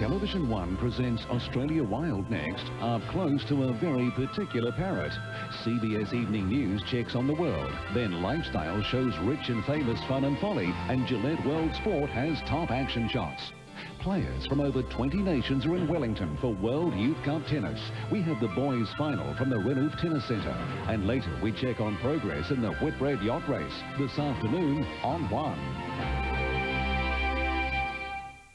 Television One presents Australia Wild next, up close to a very particular parrot. CBS Evening News checks on the world. Then Lifestyle shows rich and famous fun and folly. And Gillette World Sport has top action shots. Players from over 20 nations are in Wellington for World Youth Cup Tennis. We have the boys final from the Renouf Tennis Centre. And later we check on progress in the Whitbread Yacht Race this afternoon on 1.